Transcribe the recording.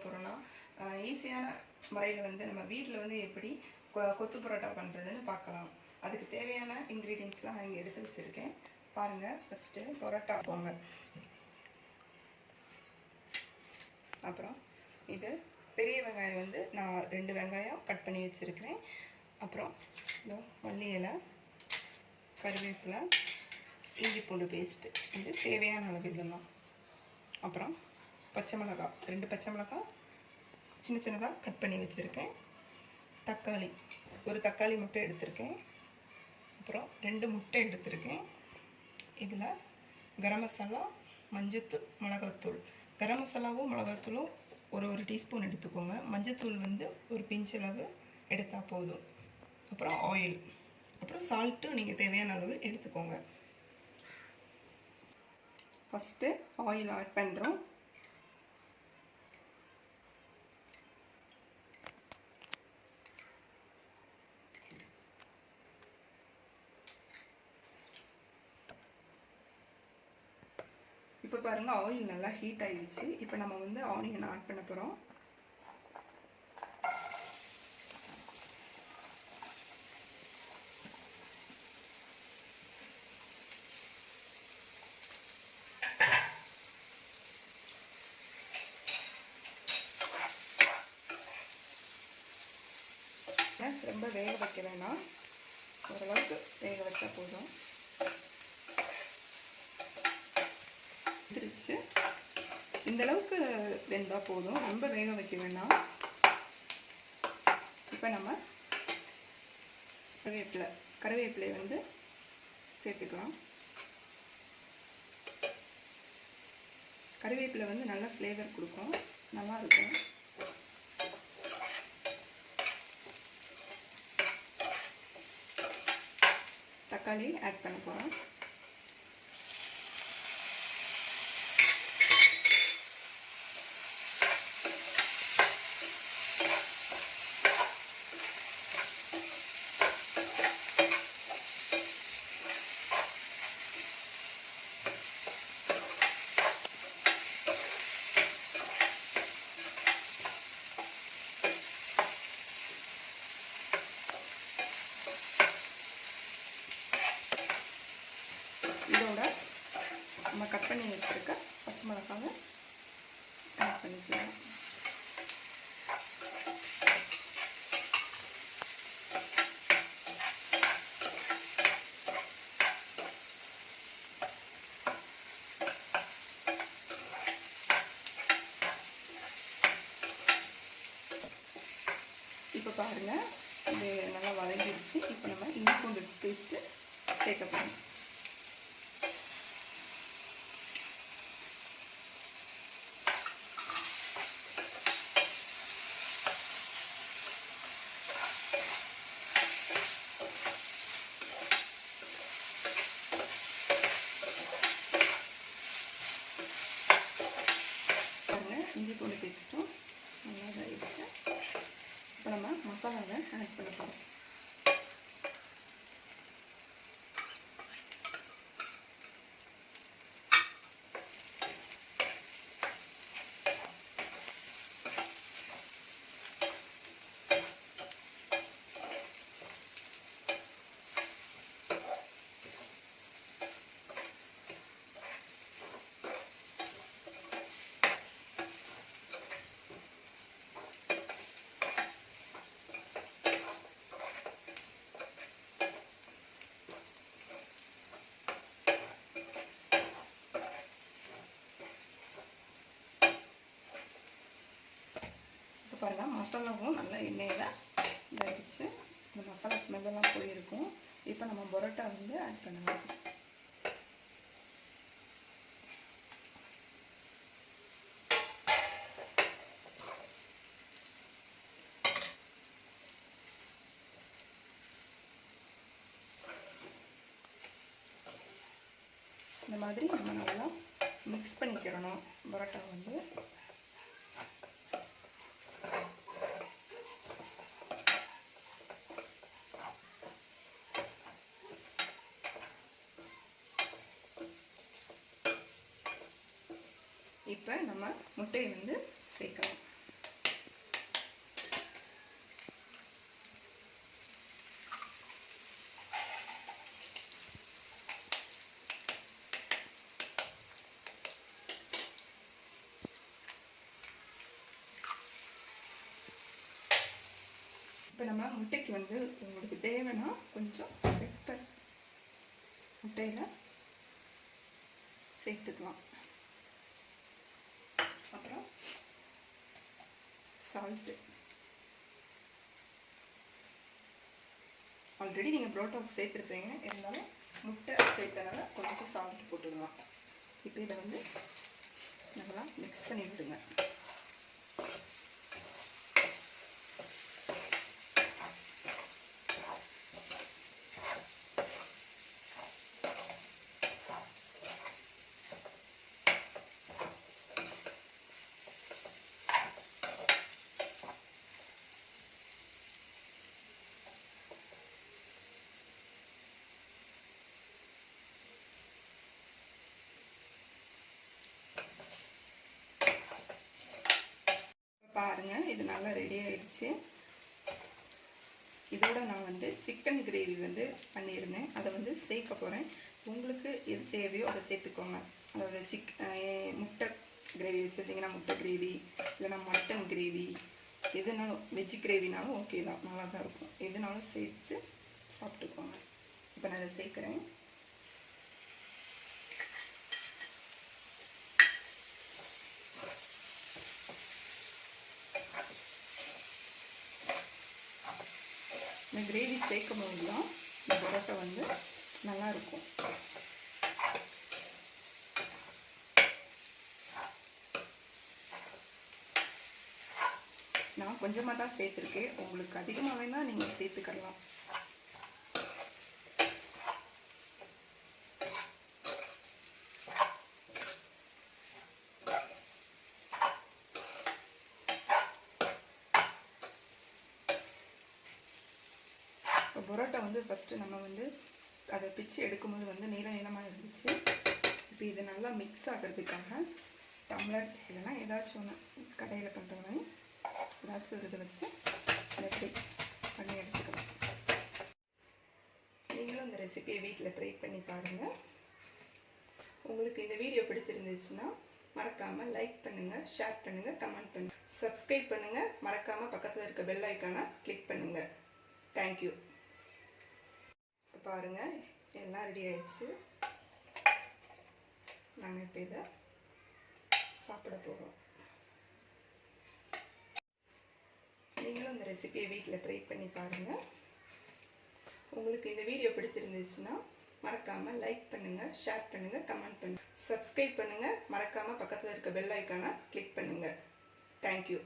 போகிறோன்னா ஈஸியான முறையில் வந்து நம்ம வீட்டில் வந்து எப்படி கொ- கொத்து பரோட்டா பண்ணுறதுன்னு பார்க்கலாம் அதுக்கு தேவையான இன்க்ரீடியன்ஸ்லாம் நான் இங்கே எடுத்து வச்சுருக்கேன். பாருங்கள் ஃபஸ்ட்டு பரோட்டா போங்க. அப்புறம் இது பெரிய வெங்காயம் வந்து நான் ரெண்டு வெங்காயம் கட் பண்ணி வச்சுருக்கிறேன். அப்புறம் இதோ மல்லி இலை கருவேப்பிலை இஞ்சி பூண்டு பேஸ்ட்டு இது தேவையான அளவு இதெல்லாம். அப்புறம் பச்சை மிளகாய் ரெண்டு பச்சை மிளகாய் சின்ன சின்னதாக கட் பண்ணி வச்சுருக்கேன். தக்காளி ஒரு தக்காளி முட்டை எடுத்திருக்கேன். அப்புறம் ரெண்டு முட்டை எடுத்திருக்கேன். இதில் கரம் மசாலா மஞ்சத்தூள் மிளகாத்தூள். கரம் மசாலாவும் மிளகாத்தூளும் ஒரு ஒரு டீஸ்பூன் எடுத்துக்கோங்க. மஞ்சத்தூள் வந்து ஒரு பிஞ்ச் அளவு எடுத்தால் போதும். அப்புறம் ஆயில் அப்புறம் சால்ட்டும் நீங்கள் தேவையான அளவு எடுத்துக்கோங்க. ஃபஸ்ட்டு ஆயில் ஆட் பண்ணுறோம் இப்போ பாருங்கள் ஆயில் நல்லா ஹீட் ஆயிடுச்சு. இப்போ நம்ம வந்து ஆனியன் ஆட் பண்ண போகிறோம் ரொம்ப வேக வைக்க வேணாம். ஓரளவுக்கு வேக வச்சா போதும். பிரித்து இந்தளவுக்கு வெந்தால் போதும். ரொம்ப வேக வைக்க வேண்டாம். இப்போ நம்ம கருவேப்பிலை கருவேப்பிலை வந்து சேர்த்துக்கலாம். கருவேப்பிலை வந்து நல்ல ஃப்ளேவர் கொடுக்கும். நல்லாயிருக்கும் தக்காளி ஆட் பண்ண போகிறோம் இதோட நான் கட் பண்ணி வச்சுருக்க பச்சை மிளகாவை ஆட் பண்ணிக்கலாம். இப்போ பாருங்கள் இது நல்லா வதங்கிடுச்சு. இப்போ நம்ம இஞ்சி பூண்டு பேஸ்ட்டு சேர்க்க போகிறோம் பாருங்க இஞ்சி பூண்டு பேஸ்ட்டும் நல்லா இதாகிடுச்சு இப்போ நம்ம மசாலாவை ஆட் பண்ண போகிறோம் பாருங்கள் மசாலாவும் நல்லா எண்ணெயில் இதாகிடுச்சு இந்த மசாலா ஸ்மெல்லாம் போயிருக்கும். இப்போ நம்ம பரோட்டா வந்து ஆட் பண்ணலாம். இந்த மாதிரி நம்ம நல்லா மிக்ஸ் பண்ணிக்கிறணும் பரோட்டா வந்து. இப்போ நம்ம முட்டையை வந்து சேர்க்கலாம். இப்போ நம்ம முட்டைக்கு வந்து உங்களுக்கு தேவைன்னா கொஞ்சம் பெப்பர் முட்டையில் சேர்த்துக்கலாம். சால்ட்டு ஆல்ரெடி நீங்கள் புரோட்டாவுக்கு சேர்த்துருப்பீங்க இருந்தாலும் முட்டை சேர்த்தனால கொஞ்சம் சால்ட் போட்டுக்கலாம் இப்போ இதை வந்து நல்லா மிக்ஸ் பண்ணி விடுங்க பாருங்க இது நல்லா ரெடி ஆயிடுச்சு. இதோட நான் வந்து சிக்கன் கிரேவி வந்து பண்ணியிருந்தேன். அதை வந்து சேர்க்க போகிறேன் உங்களுக்கு எது தேவையோ அதை சேர்த்துக்கோங்க. அதாவது சிக் முட்டை கிரேவி வச்சுருந்தீங்கன்னா முட்டை கிரேவி இல்லைன்னா மட்டன் கிரேவி எதுனாலும் வெஜ் கிரேவினாலும் ஓகே தான் நல்லா தான் இருக்கும். எதுனாலும் சேர்த்து சாப்பிட்டுக்கோங்க. இப்போ நான் அதை சேர்க்குறேன். இந்த கிரேவி சேர்க்கும் போது தான் இந்த பரோட்டா வந்து நல்லா இருக்கும் நான் கொஞ்சமாக தான் சேர்த்துருக்கேன். உங்களுக்கு அதிகமாக வேணால் நீங்கள் சேர்த்துக்கலாம். பரோட்டா வந்து ஃபஸ்ட்டு நம்ம வந்து அதை பிச்சு எடுக்கும்போது வந்து நீள நீளமாக இருந்துச்சு இப்போ இது நல்லா மிக்ஸ் ஆகிறதுக்காக டம்ளர் இல்லைன்னா ஏதாச்சும் ஒன்று கடையில் பண்ணுற மாதிரி ஏதாச்சும் ஒரு இதை வச்சு அதை இப்படி பண்ணி எடுத்துக்கலாம். நீங்களும் இந்த ரெசிபியை வீட்டில் ட்ரை பண்ணி பாருங்கள் உங்களுக்கு இந்த வீடியோ பிடிச்சிருந்துச்சுன்னா மறக்காமல் லைக் பண்ணுங்கள் ஷேர் பண்ணுங்கள் கமெண்ட் பண்ணுங்கள் சப்ஸ்கிரைப் பண்ணுங்கள் மறக்காமல் பக்கத்தில் இருக்க பெல் ஐக்கானை கிளிக் பண்ணுங்கள் தேங்க்யூ பாருங்கள் எல்லாம் ரெடி ஆயிடுச்சு. நாங்கள் இப்போ இதை சாப்பிட போகிறோம் நீங்களும் இந்த ரெசிபியை வீட்டில் ட்ரை பண்ணி பாருங்கள் உங்களுக்கு இந்த வீடியோ பிடிச்சிருந்துச்சுன்னா மறக்காமல் லைக் பண்ணுங்கள் ஷேர் பண்ணுங்கள் கமெண்ட் பண்ணுங்கள் சப்ஸ்கிரைப் பண்ணுங்கள் மறக்காமல் பக்கத்தில் இருக்க பெல் ஐக்கானை கிளிக் பண்ணுங்கள் தேங்க்யூ